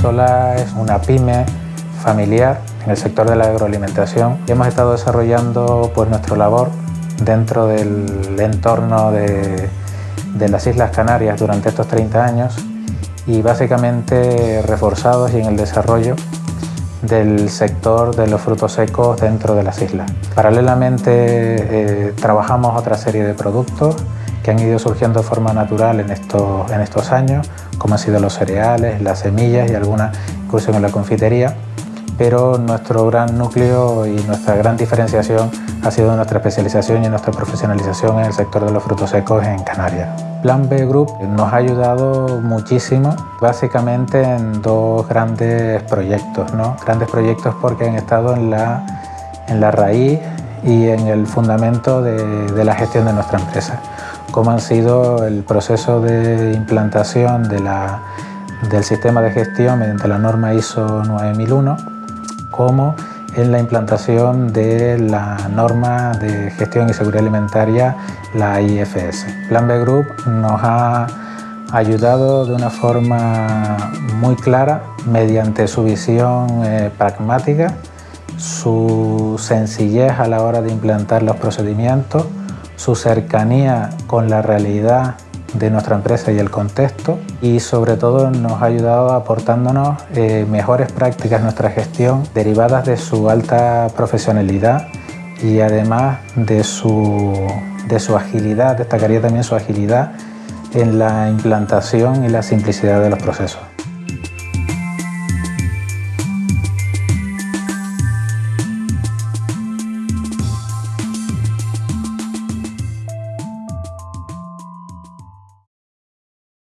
Isola es una pyme familiar en el sector de la agroalimentación. Hemos estado desarrollando pues, nuestra labor dentro del entorno de, de las Islas Canarias durante estos 30 años y básicamente reforzados y en el desarrollo del sector de los frutos secos dentro de las islas. Paralelamente eh, trabajamos otra serie de productos que han ido surgiendo de forma natural en estos, en estos años, como han sido los cereales, las semillas y alguna incluso en la confitería pero nuestro gran núcleo y nuestra gran diferenciación ha sido nuestra especialización y nuestra profesionalización en el sector de los frutos secos en Canarias. Plan B Group nos ha ayudado muchísimo, básicamente en dos grandes proyectos, ¿no? grandes proyectos porque han estado en la, en la raíz y en el fundamento de la gestión de nuestra empresa, como han sido el proceso de implantación de la, del sistema de gestión mediante la norma ISO 9001 como en la implantación de la norma de gestión y seguridad alimentaria, la IFS. Plan B Group nos ha ayudado de una forma muy clara mediante su visión eh, pragmática, su sencillez a la hora de implantar los procedimientos, su cercanía con la realidad de nuestra empresa y el contexto y sobre todo nos ha ayudado aportándonos eh, mejores prácticas en nuestra gestión derivadas de su alta profesionalidad y además de su, de su agilidad, destacaría también su agilidad en la implantación y la simplicidad de los procesos.